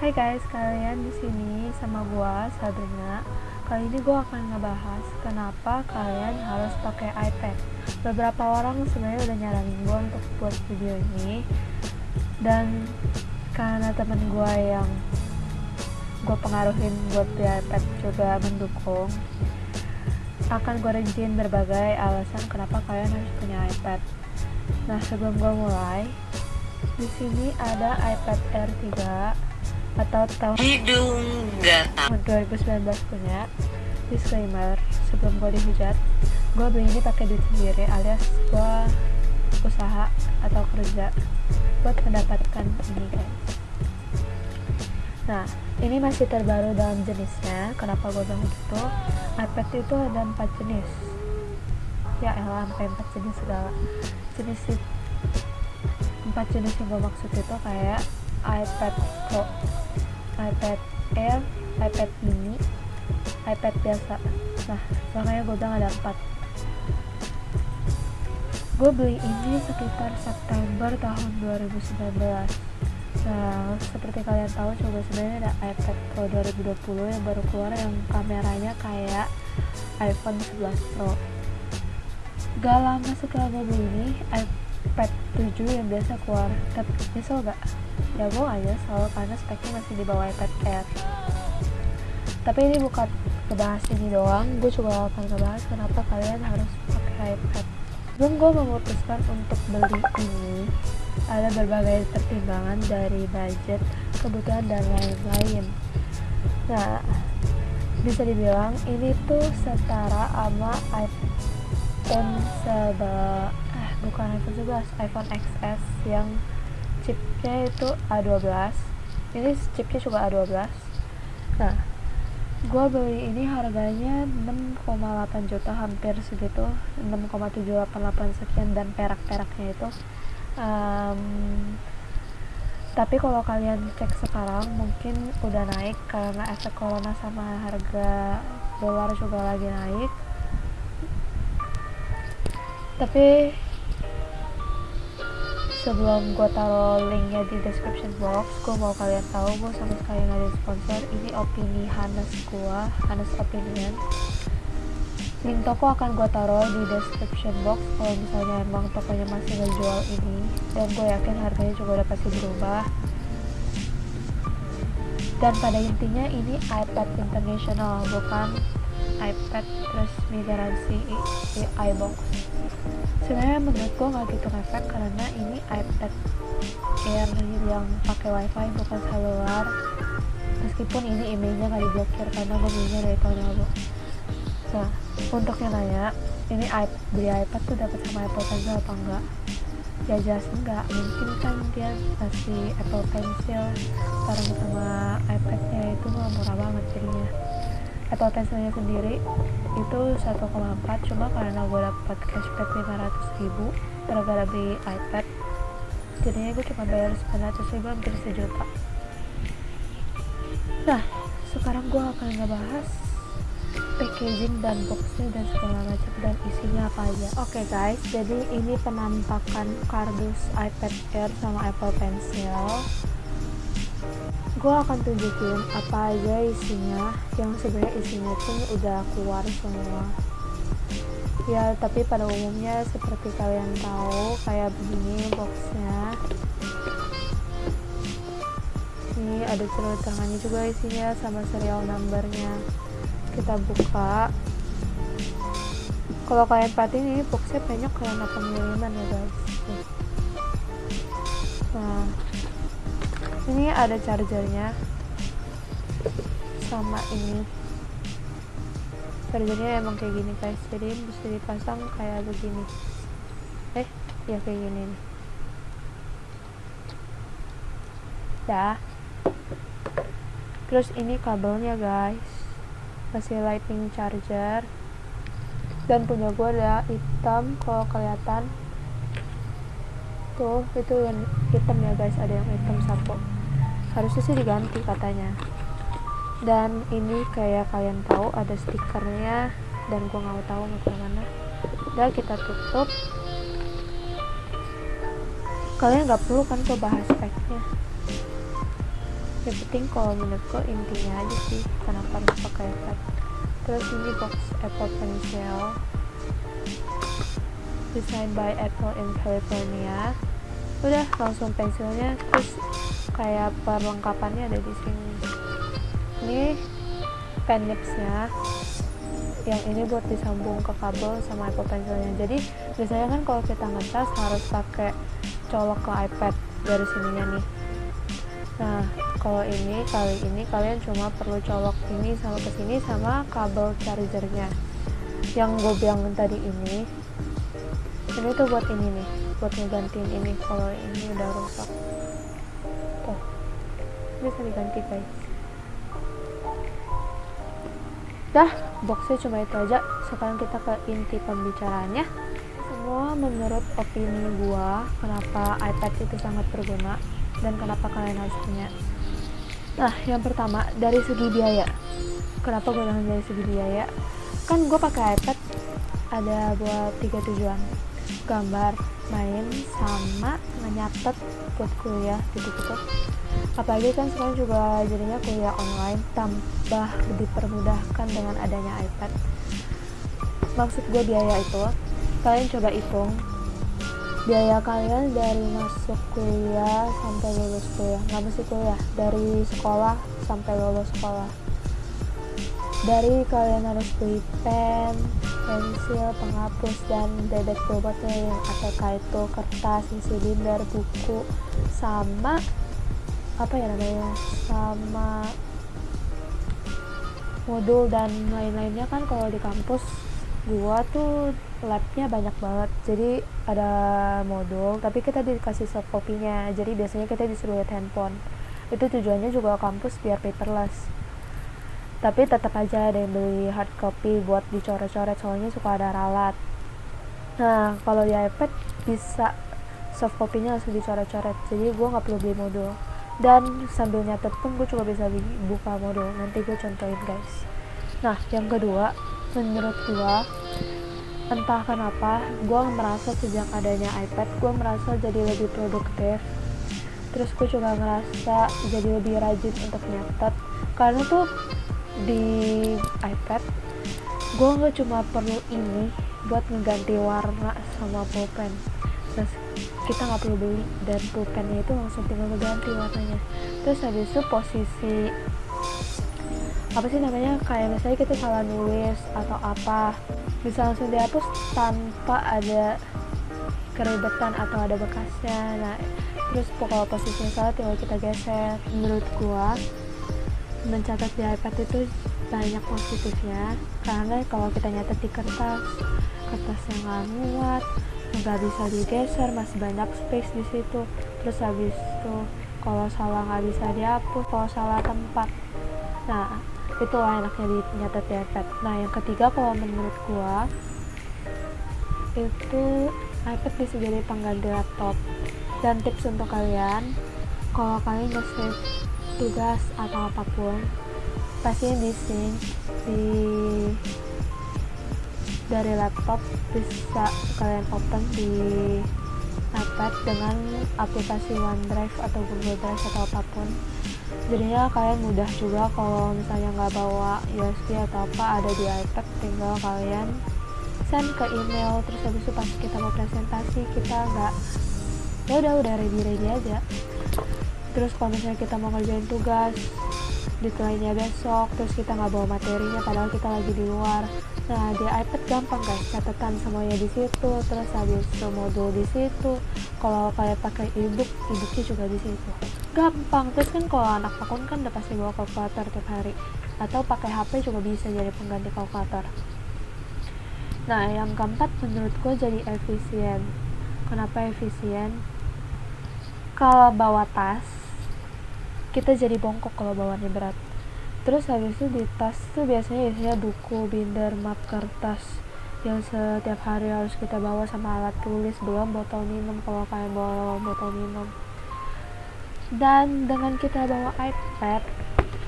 Hai guys, kalian di sini sama gua Sabrina. Kali ini gua akan ngebahas kenapa kalian harus pakai iPad. Beberapa orang sebenarnya udah nyaranin gua untuk buat video ini dan karena temen gua yang gue pengaruhin buat di iPad juga mendukung akan gue rinciin berbagai alasan kenapa kalian harus punya iPad nah sebelum gue mulai di sini ada iPad Air 3 atau tahun hidung gatal 2019 punya disclaimer sebelum gue dihujat gue beli ini pakai duit sendiri alias gue usaha atau kerja buat mendapatkan ini guys. Nah ini masih terbaru dalam jenisnya. Kenapa gue bilang gitu? iPad itu ada empat jenis. Ya elah sampai empat jenis segala. Jenis empat jenis yang gue maksud itu kayak iPad Pro iPad Air iPad mini iPad biasa. Nah makanya gue bilang ada empat. Gue beli ini sekitar September tahun 2019 Nah, seperti kalian tahu coba sebenarnya ada iPad Pro 2020 yang baru keluar yang kameranya kayak iPhone 11 Pro. Gak lama setelah gue beli ini, 7 yang biasa keluar. Tapi nyesel gak? Ya gue gak nyesel karena speknya masih di bawah iPad Air. Tapi ini bukan ngebahas ini doang, gue juga akan ngebahas kenapa kalian harus pakai iPad. Sebelum gue memutuskan untuk beli ini, ada berbagai pertimbangan dari budget, kebutuhan, dan lain-lain. Nah, bisa dibilang ini tuh setara sama iPhone 11, eh bukan iPhone 11, iPhone XS yang chipnya itu A12. Ini chipnya juga A12. Nah, gue beli ini harganya 6,8 juta hampir segitu 6,788 sekian dan perak-peraknya itu um, tapi kalau kalian cek sekarang mungkin udah naik karena efek corona sama harga dolar juga lagi naik tapi sebelum gue taruh linknya di description box gue mau kalian tahu gue sama sekali nggak ada sponsor. Ini opini Hanes gue Hanes opinion. Link toko akan gue taruh di description box kalau misalnya emang tokonya masih ngejual ini. Dan gue yakin harganya juga udah pasti berubah. Dan pada intinya ini iPad international bukan iPad resmi garansi i- i- iBox sebenarnya menurut gue nggak gitu ngefek karena ini iPad Air yang pakai wifi bukan seluler meskipun ini emailnya nggak diblokir karena gue belinya dari tahun lalu. Nah untuk yang nanya ini iP- beli iPad tuh dapat sama Apple Pencil apa enggak ya jelas enggak mungkin kan dia kasih Apple Pencil. Bareng sama iPadnya itu murah banget jadinya Apple Pencilnya sendiri itu 1,4 cuma karena gue dapat cashback 500 ribu gara-gara beli iPad. Jadinya gue cuma bayar 900 ribu hampir sejuta. Nah sekarang gue akan ngebahas packaging dan boxnya dan segala macam dan isinya apa aja. Oke okay guys jadi ini penampakan kardus iPad Air sama Apple Pencil gue akan tunjukin apa aja isinya yang sebenarnya isinya tuh udah keluar semua. Ya tapi pada umumnya seperti kalian tahu kayak begini boxnya. Ini ada celurit tangannya juga isinya sama serial numbernya. Kita buka. Kalau kalian perhatiin ini boxnya banyak karena pengiriman ya guys. Nah ini ada chargernya. Sama ini. Chargernya emang kayak gini guys. Jadi bisa dipasang kayak begini. Eh ya kayak gini nih. Dah terus ini kabelnya guys. Masih lightning charger. Dan punya gue ada hitam kalau kelihatan. Tuh itu yang hitam ya guys. Ada yang hitam satu harusnya sih diganti katanya. Dan ini kayak kalian tahu ada stikernya dan gue nggak tahu mau ke mana udah kita tutup. Kalian nggak perlu kan gue bahas speknya. Yang penting kalau menurutku intinya aja sih kenapa harus pakai iPad terus ini box Apple Pencil designed by Apple in California. Udah langsung pensilnya terus kayak perlengkapannya ada di sini. Ini pen nipsnya. Yang ini buat disambung ke kabel sama Apple Pencilnya. Jadi biasanya kan kalau kita ngecas harus pakai colok ke iPad dari sininya nih. Nah kalau ini kali ini kalian cuma perlu colok ini sama ke sini sama kabel chargernya. Yang gue bilang tadi ini ini tuh buat ini nih buat ngegantiin ini. Kalau ini udah rusak bisa diganti guys dah boxnya cuma itu aja. Sekarang kita ke inti pembicaraannya. Semua menurut opini gua kenapa iPad itu sangat berguna dan kenapa kalian harus punya. Nah yang pertama dari segi biaya. Kenapa gue bilang dari segi biaya? Kan gue pakai iPad ada buat tiga tujuan. Gambar main sama nyatet buat kuliah gitu-gitu apalagi kan sekarang juga jadinya kuliah online tambah dipermudahkan dengan adanya iPad. Maksud gue biaya itu kalian coba hitung. Biaya kalian dari masuk kuliah sampai lulus kuliah. Nggak mesti kuliah dari sekolah sampai lulus sekolah dari kalian harus beli pen pensil penghapus dan bebek bobotnya yang ATK itu kertas isi binder buku sama apa ya namanya sama modul dan lain-lainnya kan kalau di kampus gua tuh labnya banyak banget. Jadi ada modul tapi kita dikasih soft copy-nya. Jadi biasanya kita disuruh lihat handphone. Itu tujuannya juga kampus biar paperless tapi tetap aja ada yang beli hard copy buat dicoret-coret soalnya suka ada ralat. Nah kalau di iPad bisa soft copy-nya langsung dicoret-coret jadi gua nggak perlu beli modul. Dan sambil nyatet pun gue juga bisa buka modul. Nanti gue contohin guys. Nah yang kedua menurut gue entah kenapa gue merasa sejak adanya iPad gue merasa jadi lebih produktif. Terus gue juga ngerasa jadi lebih rajin untuk nyatet. Karena tuh di iPad gue nggak cuma perlu ini buat mengganti warna sama pulpen. Terus kita nggak perlu beli dan pulpennya itu langsung tinggal ganti warnanya. Terus habis itu posisi apa sih namanya kayak misalnya kita salah nulis atau apa bisa langsung dihapus tanpa ada keribetan atau ada bekasnya. Nah terus kalau posisinya salah tinggal kita geser. Menurut gua mencatat di iPad itu banyak positifnya. Karena kalau kita nyatet di kertas kertasnya nggak muat nggak bisa digeser masih banyak space di situ. Terus habis itu kalau salah nggak bisa dihapus kalau salah tempat. Nah itu enaknya di nyatet di iPad. Nah yang ketiga kalau menurut gua itu iPad bisa jadi pengganti laptop. Dan tips untuk kalian kalau kalian nge-save tugas atau apa pun pastinya di sync di dari laptop bisa kalian open di iPad dengan aplikasi OneDrive atau Google Drive atau apa pun. Jadinya kalian mudah juga kalau misalnya nggak bawa USB atau apa ada di iPad tinggal kalian send ke email terus habis itu pas kita mau presentasi kita nggak ya udah udah ready ready aja terus kalau misalnya kita mau ngerjain tugas deadline-nya besok terus kita nggak bawa materinya padahal kita lagi di luar. Nah di iPad gampang guys. Catatan semuanya di situ terus habis itu modul di situ. Kalau kalian pakai ebook ebooknya juga di situ. Gampang. Terus kan kalau anak akun kan udah pasti bawa kalkulator tiap hari. Atau pakai HP juga bisa jadi pengganti kalkulator. Nah yang keempat menurutku jadi efisien. Kenapa efisien? Kalau bawa tas kita jadi bongkok kalau bawanya berat. Terus habis itu di tas tuh biasanya isinya buku, binder, map, kertas yang setiap hari harus kita bawa sama alat tulis belum botol minum kalau kalian bawa botol minum. Dan dengan kita bawa iPad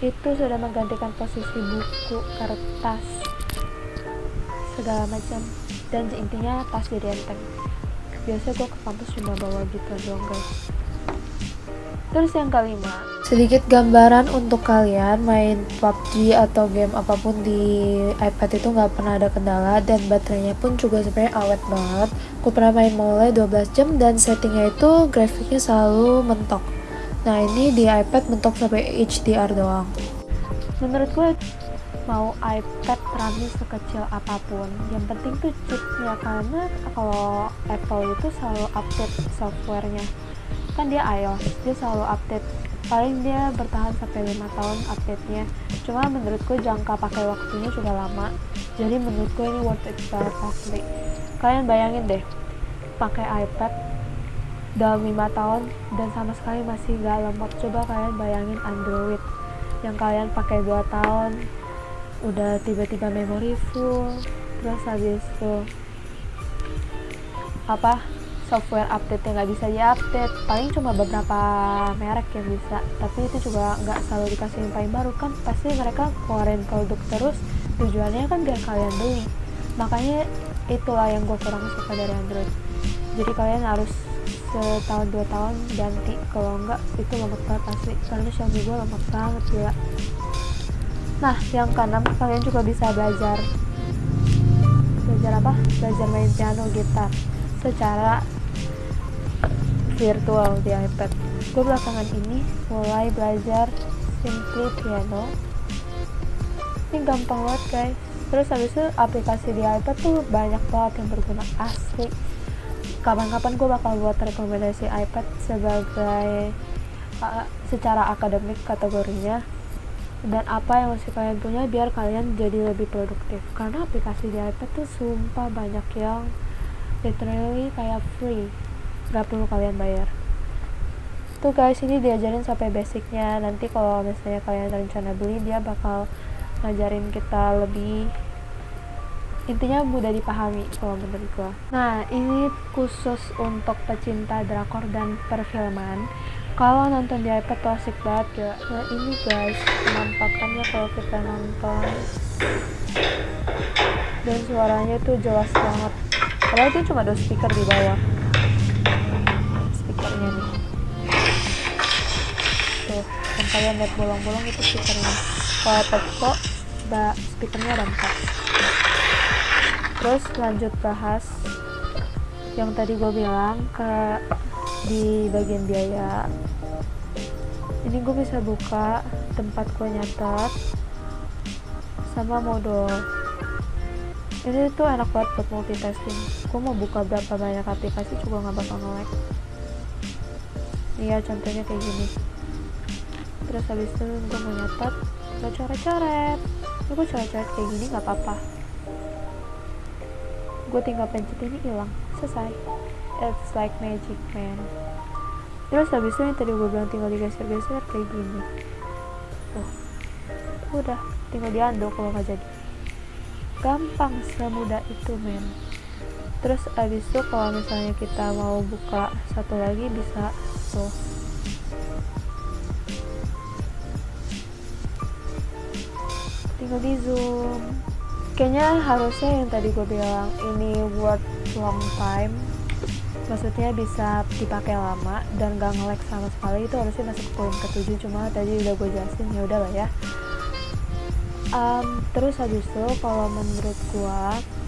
itu sudah menggantikan posisi buku, kertas segala macam. Dan intinya tas jadi enteng. Biasanya gue ke kampus cuma bawa gitu doang guys terus yang kelima? Sedikit gambaran untuk kalian main PUBG atau game apa pun di iPad itu nggak pernah ada kendala dan baterainya pun juga sebenarnya awet banget. Aku pernah main mulai 12 jam dan settingnya itu grafiknya selalu mentok. Nah ini di iPad mentok sampai HDR doang. Menurut gue mau iPad RAM-nya sekecil apa pun yang penting tuh chipnya karena kalau Apple itu selalu update softwarenya kan dia iOS dia selalu update. Paling dia bertahan sampai lima tahun update-nya. Cuma menurutku jangka pakai waktunya sudah lama. Jadi menurutku ini worth it banget asli. Kalian bayangin deh pakai iPad dalam lima tahun dan sama sekali masih gak lemot coba kalian bayangin Android yang kalian pakai 2 tahun udah tiba-tiba memori full terus habis itu apa software update yang nggak bisa diupdate. Paling cuma beberapa merek yang bisa tapi itu juga nggak selalu dikasih yang paling baru kan. Pasti mereka keluarin produk terus tujuannya kan biar kalian beli. Makanya itulah yang gue kurang suka dari Android. Jadi kalian harus setahun dua tahun ganti. Kalau enggak itu lemot banget asli. Karena Xiaomi gue lemot banget gila. Nah yang keenam kalian juga bisa belajar. Belajar apa? Belajar main piano gitar. Secara virtual di iPad. Gue belakangan ini mulai belajar simply piano. Ini gampang banget guys. Terus habis itu aplikasi di iPad tuh banyak banget yang berguna. Asli. Kapan-kapan gue bakal buat rekomendasi iPad sebagai uh, secara akademik kategorinya dan apa yang mesti kalian punya biar kalian jadi lebih produktif. Karena aplikasi di iPad tuh sumpah banyak yang literally kayak free gak perlu kalian bayar. Tuh guys ini diajarin sampai basicnya. Nanti kalau misalnya kalian rencana beli dia bakal ngajarin kita lebih intinya mudah dipahami kalau menurut gua. Nah ini khusus untuk pecinta drakor dan perfilman. Kalau nonton di iPad tuh asik banget ya nah ini guys penampakannya kalau kita nonton. Dan suaranya tuh jelas banget. Padahal itu cuma ada speaker di bawah yang kalian lihat bolong-bolong itu speakernya kalau iPad Pro speakernya empat. Terus lanjut bahas yang tadi gue bilang ke di bagian biaya. Ini gue bisa buka tempat gue nyatet sama modul. Ini tuh enak banget buat multitasking. Gue mau buka berapa banyak aplikasi juga nggak bakal nge-lag. Ya contohnya kayak gini terus habis itu gue mau nyatet gue coret-coret gue coret-coret kayak gini nggak apa-apa. Gue tinggal pencet ini hilang selesai. It's like magic man. Terus habis itu yang tadi gue bilang tinggal digeser-geser kayak gini. Tuh udah tinggal dianduk kalau nggak jadi. Gampang semudah itu men. Terus habis itu kalau misalnya kita mau buka satu lagi bisa tuh tinggal di zoom. Kayaknya harusnya yang tadi gue bilang ini worth long time. Maksudnya bisa dipakai lama dan gak nge sama sekali. Itu harusnya masuk poin ketujuh cuma tadi udah gue jelasin ya udahlah ya. Um, terus habis itu kalau menurut gue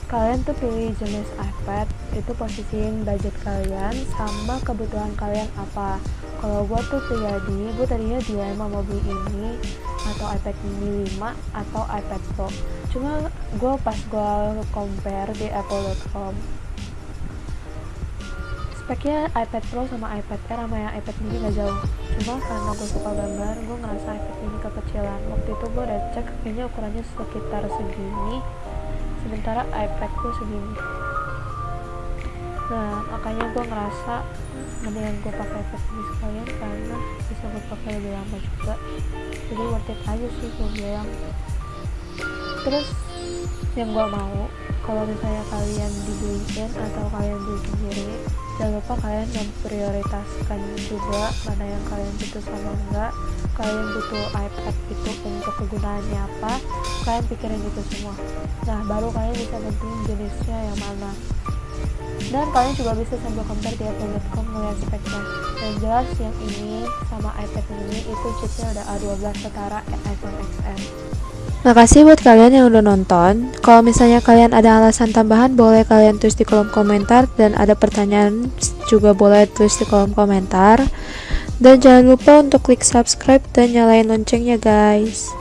kalian tuh pilih jenis iPad itu posisiin budget kalian sama kebutuhan kalian apa. Kalau gue tuh pribadi gue tadinya dilema mau beli ini atau iPad mini 5 atau iPad Pro. Cuma gue pas gue compare di apple.com speknya iPad Pro sama iPad Air sama yang iPad mini gak jauh. Cuma karena gue suka gambar gue ngerasa iPad mini kekecilan. Waktu itu gue udah cek kayaknya ukurannya sekitar segini sementara iPad gue segini. Nah makanya gue ngerasa mendingan gue pakai iPad mini sekalian karena bisa gue pakai lebih lama juga. Jadi worth it aja sih gue bilang. Terus yang gue mau kalau misalnya kalian dibeliin atau kalian beli sendiri jangan lupa kalian memprioritaskan juga mana yang kalian butuh sama enggak kalian butuh iPad itu untuk kegunaannya apa kalian pikirin itu semua nah baru kalian bisa nentuin jenisnya yang mana dan kalian juga bisa sambil compare di apple.com melihat speknya yang jelas yang ini sama iPad mini itu chipnya udah A12 setara iPhone XR Makasih buat kalian yang udah nonton. Kalau misalnya kalian ada alasan tambahan, boleh kalian tulis di kolom komentar. Dan ada pertanyaan juga boleh tulis di kolom komentar. Dan jangan lupa untuk klik subscribe dan nyalain loncengnya guys.